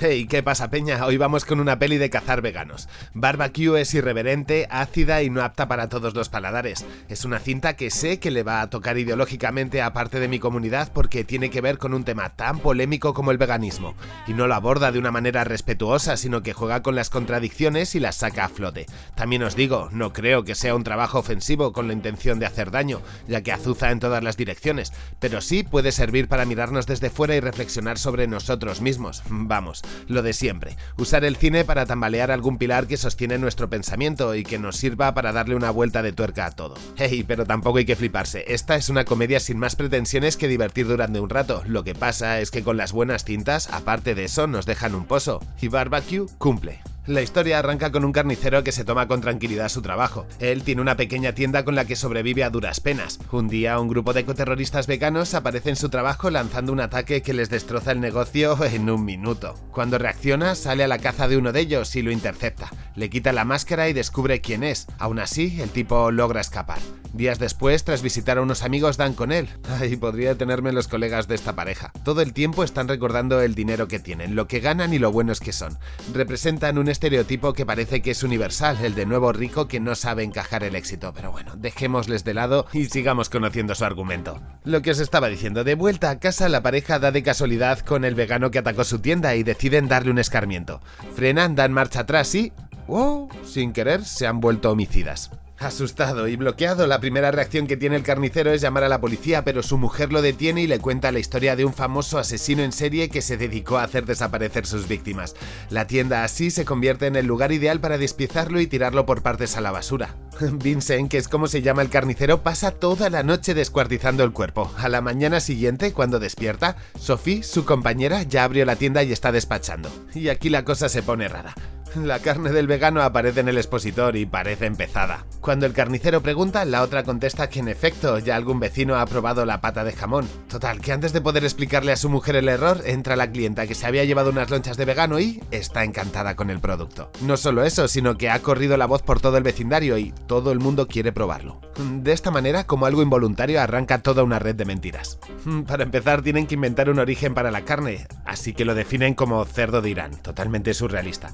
Hey, ¿qué pasa peña? Hoy vamos con una peli de cazar veganos. Barbecue es irreverente, ácida y no apta para todos los paladares. Es una cinta que sé que le va a tocar ideológicamente a parte de mi comunidad porque tiene que ver con un tema tan polémico como el veganismo. Y no lo aborda de una manera respetuosa, sino que juega con las contradicciones y las saca a flote. También os digo, no creo que sea un trabajo ofensivo con la intención de hacer daño, ya que azuza en todas las direcciones, pero sí puede servir para mirarnos desde fuera y reflexionar sobre nosotros mismos. Vamos, lo de siempre, usar el cine para tambalear algún pilar que sostiene nuestro pensamiento y que nos sirva para darle una vuelta de tuerca a todo. Hey, pero tampoco hay que fliparse, esta es una comedia sin más pretensiones que divertir durante un rato, lo que pasa es que con las buenas cintas, aparte de eso, nos dejan un pozo, y Barbecue cumple. La historia arranca con un carnicero que se toma con tranquilidad su trabajo. Él tiene una pequeña tienda con la que sobrevive a duras penas. Un día un grupo de ecoterroristas veganos aparece en su trabajo lanzando un ataque que les destroza el negocio en un minuto. Cuando reacciona sale a la caza de uno de ellos y lo intercepta. Le quita la máscara y descubre quién es. Aún así, el tipo logra escapar. Días después, tras visitar a unos amigos, dan con él. Ay, podría tenerme los colegas de esta pareja. Todo el tiempo están recordando el dinero que tienen, lo que ganan y lo buenos que son. Representan un estereotipo que parece que es universal, el de nuevo rico que no sabe encajar el éxito, pero bueno, dejémosles de lado y sigamos conociendo su argumento. Lo que os estaba diciendo, de vuelta a casa la pareja da de casualidad con el vegano que atacó su tienda y deciden darle un escarmiento. Frenan, dan marcha atrás y... ¡Wow! Sin querer se han vuelto homicidas. Asustado y bloqueado, la primera reacción que tiene el carnicero es llamar a la policía, pero su mujer lo detiene y le cuenta la historia de un famoso asesino en serie que se dedicó a hacer desaparecer sus víctimas. La tienda así se convierte en el lugar ideal para despiezarlo y tirarlo por partes a la basura. Vincent, que es como se llama el carnicero, pasa toda la noche descuartizando el cuerpo. A la mañana siguiente, cuando despierta, Sophie, su compañera, ya abrió la tienda y está despachando. Y aquí la cosa se pone rara. La carne del vegano aparece en el expositor y parece empezada. Cuando el carnicero pregunta, la otra contesta que en efecto ya algún vecino ha probado la pata de jamón. Total, que antes de poder explicarle a su mujer el error, entra la clienta que se había llevado unas lonchas de vegano y está encantada con el producto. No solo eso, sino que ha corrido la voz por todo el vecindario y todo el mundo quiere probarlo. De esta manera, como algo involuntario, arranca toda una red de mentiras. Para empezar, tienen que inventar un origen para la carne, así que lo definen como cerdo de Irán, totalmente surrealista.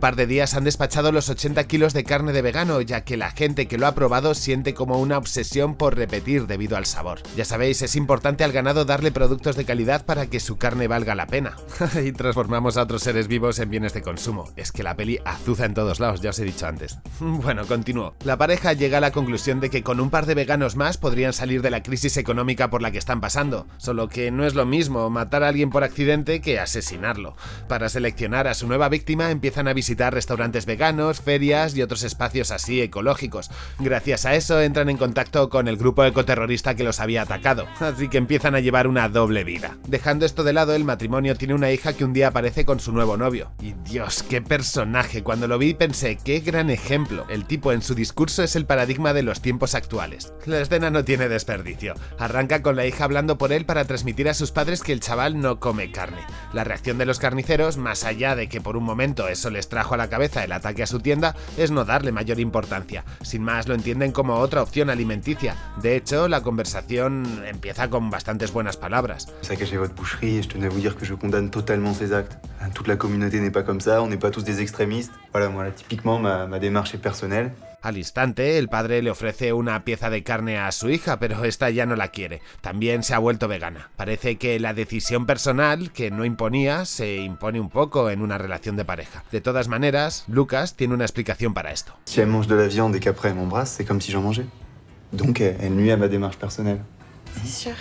Par de días han despachado los 80 kilos de carne de vegano, ya que la gente que lo ha probado siente como una obsesión por repetir debido al sabor. Ya sabéis, es importante al ganado darle productos de calidad para que su carne valga la pena. y transformamos a otros seres vivos en bienes de consumo. Es que la peli azuza en todos lados, ya os he dicho antes. bueno, continúo. La pareja llega a la conclusión de que con un par de veganos más podrían salir de la crisis económica por la que están pasando, solo que no es lo mismo matar a alguien por accidente que asesinarlo. Para seleccionar a su nueva víctima empiezan a visitar visitar restaurantes veganos, ferias y otros espacios así ecológicos. Gracias a eso entran en contacto con el grupo ecoterrorista que los había atacado, así que empiezan a llevar una doble vida. Dejando esto de lado, el matrimonio tiene una hija que un día aparece con su nuevo novio. Y Dios, qué personaje, cuando lo vi pensé, qué gran ejemplo. El tipo en su discurso es el paradigma de los tiempos actuales. La escena no tiene desperdicio. Arranca con la hija hablando por él para transmitir a sus padres que el chaval no come carne. La reacción de los carniceros, más allá de que por un momento eso les trajo a la cabeza el ataque a su tienda es no darle mayor importancia. Sin más lo entienden como otra opción alimenticia. De hecho, la conversación empieza con bastantes buenas palabras. Saccager votre boucherie et je tenais à vous dire que je condamne totalement ces actes. Toute la communauté n'est pas comme ça, on n'est pas tous des extrémistes. Voilà, moi, typiquement, ma, ma démarche est personnelle. Al instante, el padre le ofrece una pieza de carne a su hija, pero esta ya no la quiere. También se ha vuelto vegana. Parece que la decisión personal que no imponía se impone un poco en una relación de pareja. De todas maneras, Lucas tiene una explicación para esto. Si elle mange de la viande et qu'après elle m'embrasse, c'est comme si j'en mangeais. Donc elle nuit à ma démarche personnelle. C'est sûr.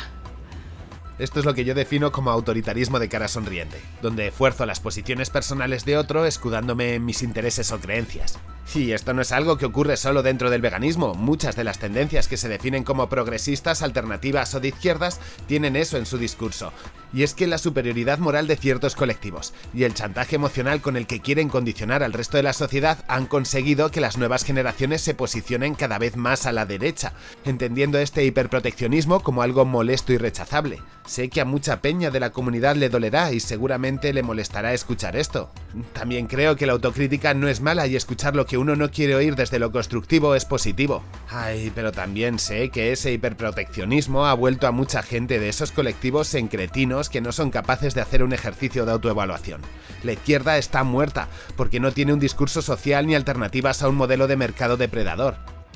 Esto es lo que yo defino como autoritarismo de cara sonriente, donde esfuerzo las posiciones personales de otro escudándome en mis intereses o creencias. Y esto no es algo que ocurre solo dentro del veganismo, muchas de las tendencias que se definen como progresistas, alternativas o de izquierdas tienen eso en su discurso. Y es que la superioridad moral de ciertos colectivos y el chantaje emocional con el que quieren condicionar al resto de la sociedad han conseguido que las nuevas generaciones se posicionen cada vez más a la derecha, entendiendo este hiperproteccionismo como algo molesto y rechazable. Sé que a mucha peña de la comunidad le dolerá y seguramente le molestará escuchar esto. También creo que la autocrítica no es mala y escuchar lo que uno no quiere oír desde lo constructivo es positivo. Ay, pero también sé que ese hiperproteccionismo ha vuelto a mucha gente de esos colectivos en cretinos que no son capaces de hacer un ejercicio de autoevaluación. La izquierda está muerta porque no tiene un discurso social ni alternativas a un modelo de mercado depredador.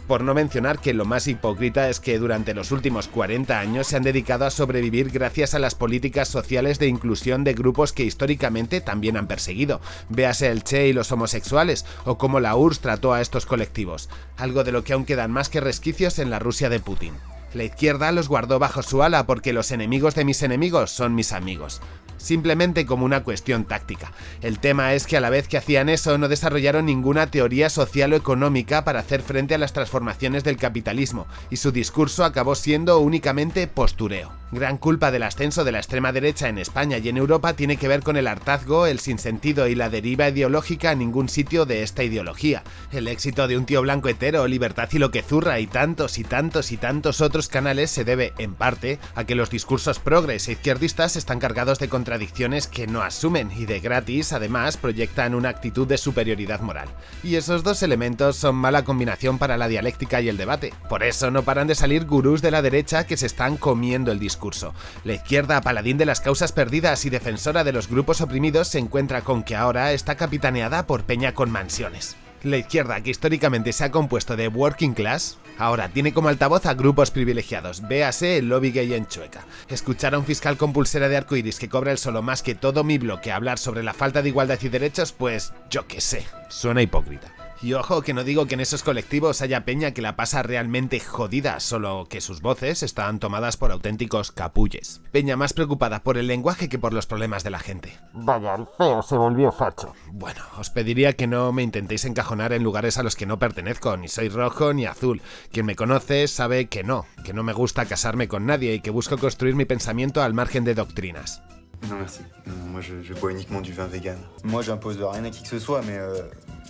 Por no mencionar que lo más hipócrita es que durante los últimos 40 años se han dedicado a sobrevivir gracias a las políticas sociales de inclusión de grupos que históricamente también han perseguido. Véase el Che y los homosexuales, o cómo la URSS trató a estos colectivos, algo de lo que aún quedan más que resquicios en la Rusia de Putin. La izquierda los guardó bajo su ala porque los enemigos de mis enemigos son mis amigos simplemente como una cuestión táctica. El tema es que a la vez que hacían eso no desarrollaron ninguna teoría social o económica para hacer frente a las transformaciones del capitalismo, y su discurso acabó siendo únicamente postureo. Gran culpa del ascenso de la extrema derecha en España y en Europa tiene que ver con el hartazgo, el sinsentido y la deriva ideológica a ningún sitio de esta ideología. El éxito de un tío blanco hetero, Libertad y lo que zurra y tantos y tantos y tantos otros canales se debe, en parte, a que los discursos progres e izquierdistas están cargados de contradicciones que no asumen y de gratis, además, proyectan una actitud de superioridad moral. Y esos dos elementos son mala combinación para la dialéctica y el debate. Por eso no paran de salir gurús de la derecha que se están comiendo el discurso la izquierda, paladín de las causas perdidas y defensora de los grupos oprimidos, se encuentra con que ahora está capitaneada por Peña con mansiones. La izquierda, que históricamente se ha compuesto de working class, ahora tiene como altavoz a grupos privilegiados, véase el lobby gay en Chueca. Escuchar a un fiscal con pulsera de arcoiris que cobra el solo más que todo mi bloque hablar sobre la falta de igualdad y derechos, pues yo qué sé, suena hipócrita. Y ojo, que no digo que en esos colectivos haya peña que la pasa realmente jodida, solo que sus voces están tomadas por auténticos capulles. Peña más preocupada por el lenguaje que por los problemas de la gente. Vaya, el feo se volvió facho. Bueno, os pediría que no me intentéis encajonar en lugares a los que no pertenezco, ni soy rojo ni azul. Quien me conoce sabe que no, que no me gusta casarme con nadie y que busco construir mi pensamiento al margen de doctrinas. Non merci. Non, moi je, je bois uniquement du vin vegan. Moi j'impose rien à qui que ce soit, mais euh,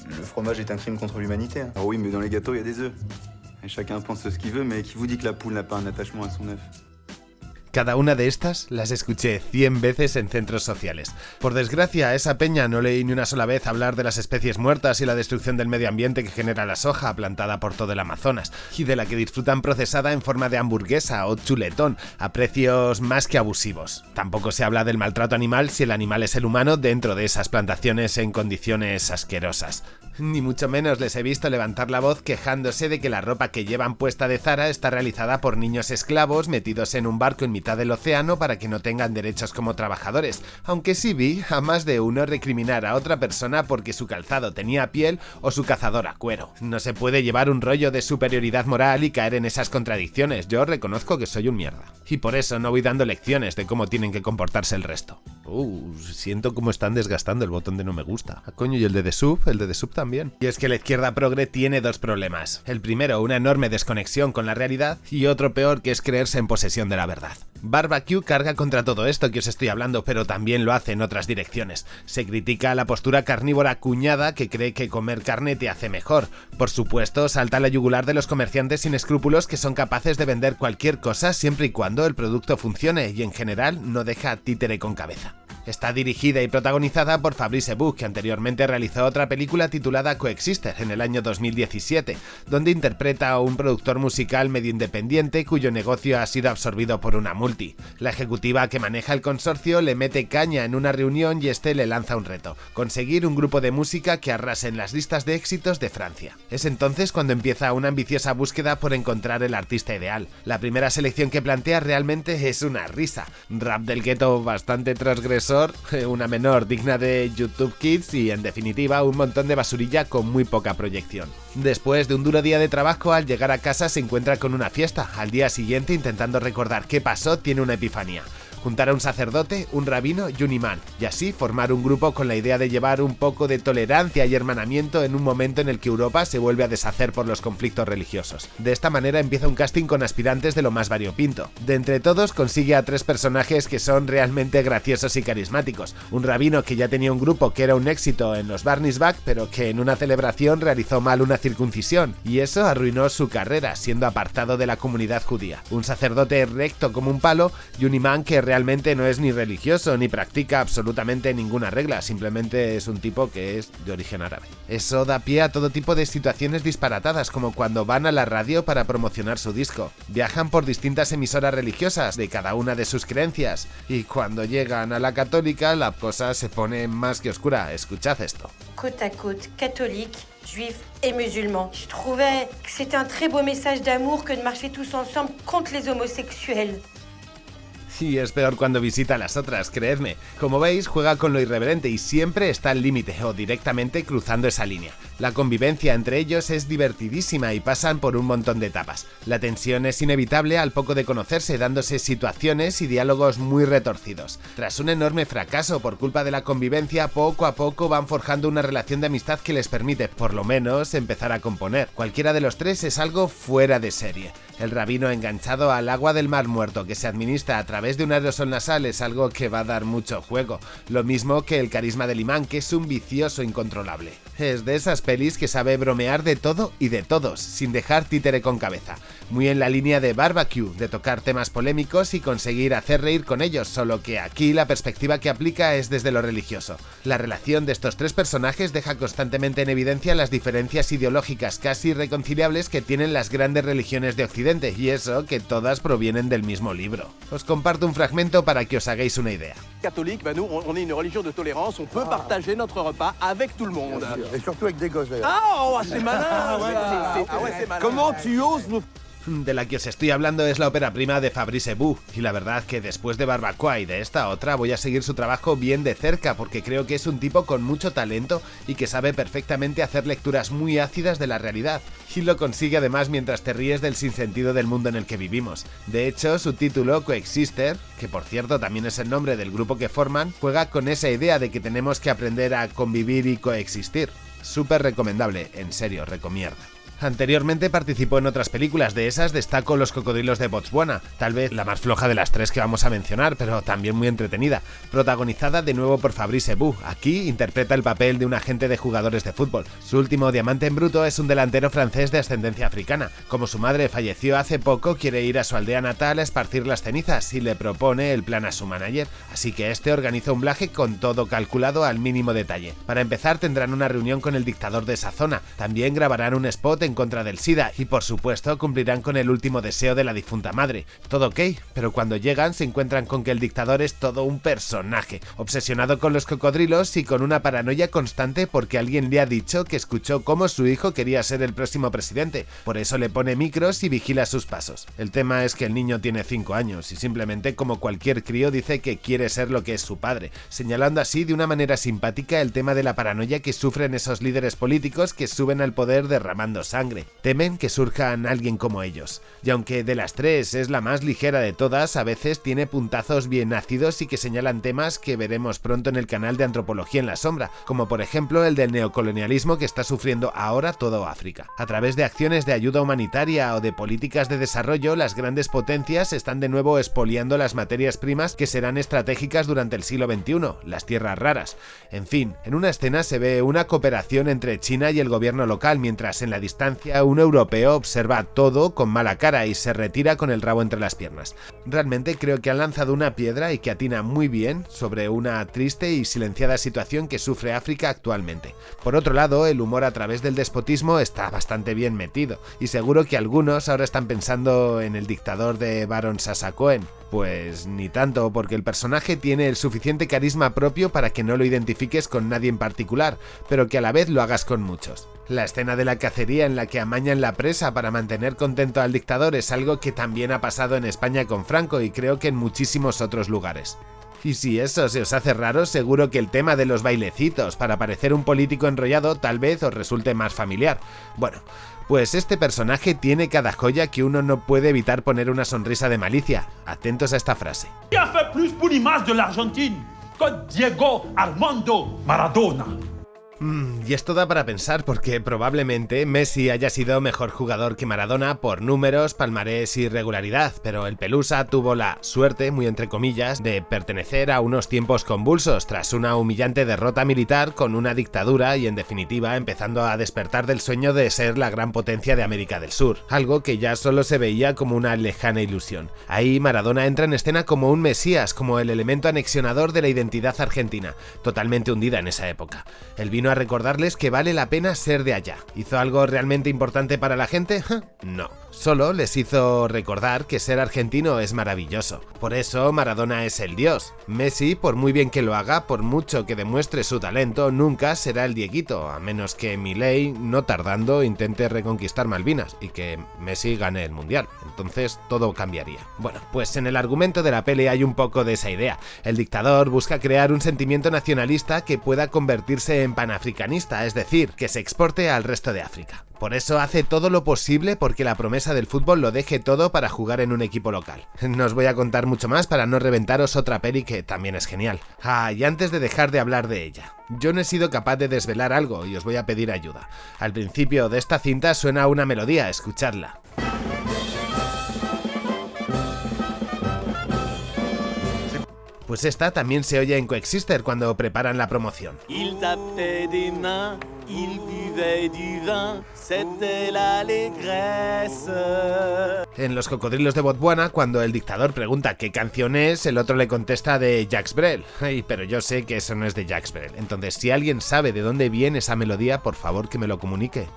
le fromage est un crime contre l'humanité. Ah oui, mais dans les gâteaux il y a des œufs. Et chacun pense ce qu'il veut, mais qui vous dit que la poule n'a pas un attachement à son œuf Cada una de estas las escuché 100 veces en centros sociales. Por desgracia, a esa peña no leí ni una sola vez hablar de las especies muertas y la destrucción del medio ambiente que genera la soja plantada por todo el Amazonas, y de la que disfrutan procesada en forma de hamburguesa o chuletón, a precios más que abusivos. Tampoco se habla del maltrato animal si el animal es el humano dentro de esas plantaciones en condiciones asquerosas. Ni mucho menos les he visto levantar la voz quejándose de que la ropa que llevan puesta de Zara está realizada por niños esclavos metidos en un barco en mitad del océano para que no tengan derechos como trabajadores, aunque sí vi a más de uno recriminar a otra persona porque su calzado tenía piel o su cazador a cuero. No se puede llevar un rollo de superioridad moral y caer en esas contradicciones, yo reconozco que soy un mierda. Y por eso no voy dando lecciones de cómo tienen que comportarse el resto. Uh, siento cómo están desgastando el botón de no me gusta. Ah, coño, y el de The Sub, el de The Sub Y es que la izquierda progre tiene dos problemas. El primero, una enorme desconexión con la realidad, y otro peor, que es creerse en posesión de la verdad. Barbecue carga contra todo esto que os estoy hablando, pero también lo hace en otras direcciones. Se critica la postura carnívora cuñada que cree que comer carne te hace mejor. Por supuesto, salta la yugular de los comerciantes sin escrúpulos que son capaces de vender cualquier cosa siempre y cuando el producto funcione y en general no deja títere con cabeza. Está dirigida y protagonizada por Fabrice Buch, que anteriormente realizó otra película titulada Coexister en el año 2017, donde interpreta a un productor musical medio independiente cuyo negocio ha sido absorbido por una multi. La ejecutiva que maneja el consorcio le mete caña en una reunión y este le lanza un reto, conseguir un grupo de música que arrase en las listas de éxitos de Francia. Es entonces cuando empieza una ambiciosa búsqueda por encontrar el artista ideal. La primera selección que plantea realmente es una risa, rap del gueto bastante transgresor una menor digna de YouTube Kids y en definitiva un montón de basurilla con muy poca proyección. Después de un duro día de trabajo, al llegar a casa se encuentra con una fiesta. Al día siguiente, intentando recordar qué pasó, tiene una epifanía juntar a un sacerdote, un rabino y un imán, y así formar un grupo con la idea de llevar un poco de tolerancia y hermanamiento en un momento en el que Europa se vuelve a deshacer por los conflictos religiosos. De esta manera empieza un casting con aspirantes de lo más variopinto. De entre todos consigue a tres personajes que son realmente graciosos y carismáticos. Un rabino que ya tenía un grupo que era un éxito en los Barney's Back, pero que en una celebración realizó mal una circuncisión, y eso arruinó su carrera, siendo apartado de la comunidad judía. Un sacerdote recto como un palo y un imán que realmente no es ni religioso ni practica absolutamente ninguna regla, simplemente es un tipo que es de origen árabe. Eso da pie a todo tipo de situaciones disparatadas, como cuando van a la radio para promocionar su disco, viajan por distintas emisoras religiosas de cada una de sus creencias, y cuando llegan a la católica la cosa se pone más que oscura. Escuchad esto. Côte à côte, catholique, juif et musulman. Je trouvais que c'était un très beau message d'amour que de marcher tous ensemble contre les homosexuels. Y es peor cuando visita a las otras, creedme. Como veis, juega con lo irreverente y siempre está al límite o directamente cruzando esa línea. La convivencia entre ellos es divertidísima y pasan por un montón de etapas. La tensión es inevitable al poco de conocerse, dándose situaciones y diálogos muy retorcidos. Tras un enorme fracaso por culpa de la convivencia, poco a poco van forjando una relación de amistad que les permite, por lo menos, empezar a componer. Cualquiera de los tres es algo fuera de serie. El rabino enganchado al agua del mar muerto que se administra a través de un aerosol nasal es algo que va a dar mucho juego, lo mismo que el carisma del imán que es un vicioso incontrolable. Es de esas pelis que sabe bromear de todo y de todos, sin dejar títere con cabeza. Muy en la línea de Barbecue, de tocar temas polémicos y conseguir hacer reír con ellos, solo que aquí la perspectiva que aplica es desde lo religioso. La relación de estos tres personajes deja constantemente en evidencia las diferencias ideológicas casi irreconciliables que tienen las grandes religiones de Occidente, y eso que todas provienen del mismo libro. Os comparto un fragmento para que os hagáis una idea. Catholique, ben nous, on est une religion de tolérance, on peut partager notre repas avec tout le monde. Et surtout avec des gosses. Ah, oh, c'est malin ça. C'est- ah ouais, c'est malin. Comment tu oses nous De la que os estoy hablando es la ópera prima de Fabrice Bou, y la verdad que después de Barbacoa y de esta otra voy a seguir su trabajo bien de cerca porque creo que es un tipo con mucho talento y que sabe perfectamente hacer lecturas muy ácidas de la realidad, y lo consigue además mientras te ríes del sinsentido del mundo en el que vivimos. De hecho, su título, Coexister, que por cierto también es el nombre del grupo que forman, juega con esa idea de que tenemos que aprender a convivir y coexistir. Súper recomendable, en serio, recomiendo. Anteriormente participó en otras películas, de esas destaco Los cocodrilos de Botswana, tal vez la más floja de las tres que vamos a mencionar, pero también muy entretenida, protagonizada de nuevo por Fabrice Bou. Aquí interpreta el papel de un agente de jugadores de fútbol. Su último diamante en bruto es un delantero francés de ascendencia africana. Como su madre falleció hace poco, quiere ir a su aldea natal a esparcir las cenizas y le propone el plan a su manager, así que este organiza un viaje con todo calculado al mínimo detalle. Para empezar tendrán una reunión con el dictador de esa zona, también grabarán un spot en contra del SIDA y por supuesto cumplirán con el último deseo de la difunta madre. Todo ok, pero cuando llegan se encuentran con que el dictador es todo un personaje, obsesionado con los cocodrilos y con una paranoia constante porque alguien le ha dicho que escuchó cómo su hijo quería ser el próximo presidente, por eso le pone micros y vigila sus pasos. El tema es que el niño tiene 5 años y simplemente como cualquier crío dice que quiere ser lo que es su padre, señalando así de una manera simpática el tema de la paranoia que sufren esos líderes políticos que suben al poder derramando sangre. Temen que surjan alguien como ellos. Y aunque de las tres es la más ligera de todas, a veces tiene puntazos bien ácidos y que señalan temas que veremos pronto en el canal de Antropología en la Sombra, como por ejemplo el del neocolonialismo que está sufriendo ahora todo África. A través de acciones de ayuda humanitaria o de políticas de desarrollo, las grandes potencias están de nuevo expoliando las materias primas que serán estratégicas durante el siglo XXI, las tierras raras. En fin, en una escena se ve una cooperación entre China y el gobierno local, mientras en la distancia un europeo observa todo con mala cara y se retira con el rabo entre las piernas. Realmente creo que han lanzado una piedra y que atina muy bien sobre una triste y silenciada situación que sufre África actualmente. Por otro lado, el humor a través del despotismo está bastante bien metido, y seguro que algunos ahora están pensando en el dictador de Baron Sasakoen. Pues ni tanto, porque el personaje tiene el suficiente carisma propio para que no lo identifiques con nadie en particular, pero que a la vez lo hagas con muchos. La escena de la cacería en la que amañan la presa para mantener contento al dictador es algo que también ha pasado en España con Franco y creo que en muchísimos otros lugares. Y si eso se os hace raro, seguro que el tema de los bailecitos para parecer un político enrollado tal vez os resulte más familiar. Bueno, pues este personaje tiene cada joya que uno no puede evitar poner una sonrisa de malicia. Atentos a esta frase. Qui a fait plus pour l'image de l'Argentine que Diego Armando Maradona Mm, y esto da para pensar porque probablemente Messi haya sido mejor jugador que Maradona por números, palmarés y regularidad, pero el Pelusa tuvo la suerte, muy entre comillas, de pertenecer a unos tiempos convulsos tras una humillante derrota militar con una dictadura y en definitiva empezando a despertar del sueño de ser la gran potencia de América del Sur, algo que ya solo se veía como una lejana ilusión. Ahí Maradona entra en escena como un mesías, como el elemento anexionador de la identidad argentina, totalmente hundida en esa época. El vino a recordarles que vale la pena ser de allá. ¿Hizo algo realmente importante para la gente? No. Solo les hizo recordar que ser argentino es maravilloso. Por eso Maradona es el dios. Messi, por muy bien que lo haga, por mucho que demuestre su talento, nunca será el Dieguito, a menos que Milei, no tardando, intente reconquistar Malvinas y que Messi gane el Mundial. Entonces todo cambiaría. Bueno, pues en el argumento de la peli hay un poco de esa idea. El dictador busca crear un sentimiento nacionalista que pueda convertirse en panafricanista, es decir, que se exporte al resto de África. Por eso hace todo lo posible porque la promesa del fútbol lo deje todo para jugar en un equipo local. No os voy a contar mucho más para no reventaros otra peli que también es genial. Ah, y antes de dejar de hablar de ella, yo no he sido capaz de desvelar algo y os voy a pedir ayuda. Al principio de esta cinta suena una melodía, escuchadla. Pues esta también se oye en Coexister cuando preparan la promoción. En Los Cocodrilos de Botswana, cuando el dictador pregunta qué canción es, el otro le contesta de Jacques Brel. Ay, pero yo sé que eso no es de Jacques Brel. Entonces, si alguien sabe de dónde viene esa melodía, por favor que me lo comunique.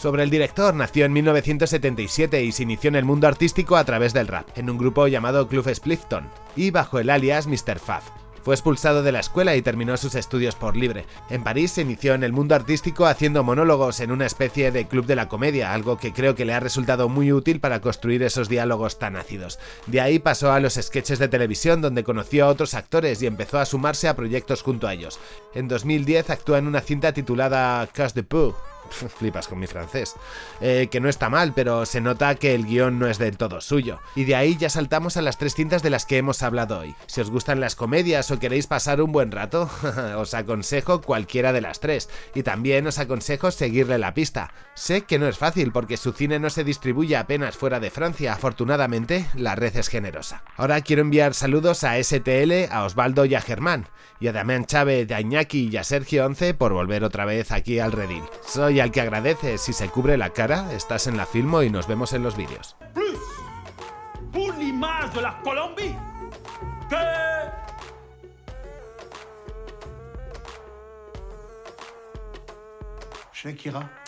Sobre el director, nació en 1977 y se inició en el mundo artístico a través del rap, en un grupo llamado Club Splifton, y bajo el alias Mr. Faf. Fue expulsado de la escuela y terminó sus estudios por libre. En París se inició en el mundo artístico haciendo monólogos en una especie de club de la comedia, algo que creo que le ha resultado muy útil para construir esos diálogos tan ácidos. De ahí pasó a los sketches de televisión donde conoció a otros actores y empezó a sumarse a proyectos junto a ellos. En 2010 actúa en una cinta titulada Cash de Pooh, flipas con mi francés, eh, que no está mal, pero se nota que el guion no es del todo suyo. Y de ahí ya saltamos a las tres cintas de las que hemos hablado hoy. Si os gustan las comedias o queréis pasar un buen rato, os aconsejo cualquiera de las tres, y también os aconsejo seguirle la pista. Sé que no es fácil porque su cine no se distribuye apenas fuera de Francia, afortunadamente la red es generosa. Ahora quiero enviar saludos a STL, a Osvaldo y a Germán, y a Damián Chávez, a Iñaki y a Sergio Once por volver otra vez aquí al redil. Soy al que agradece si se cubre la cara, estás en la filmo y nos vemos en los vídeos. Plus de la Colombie que Shakira.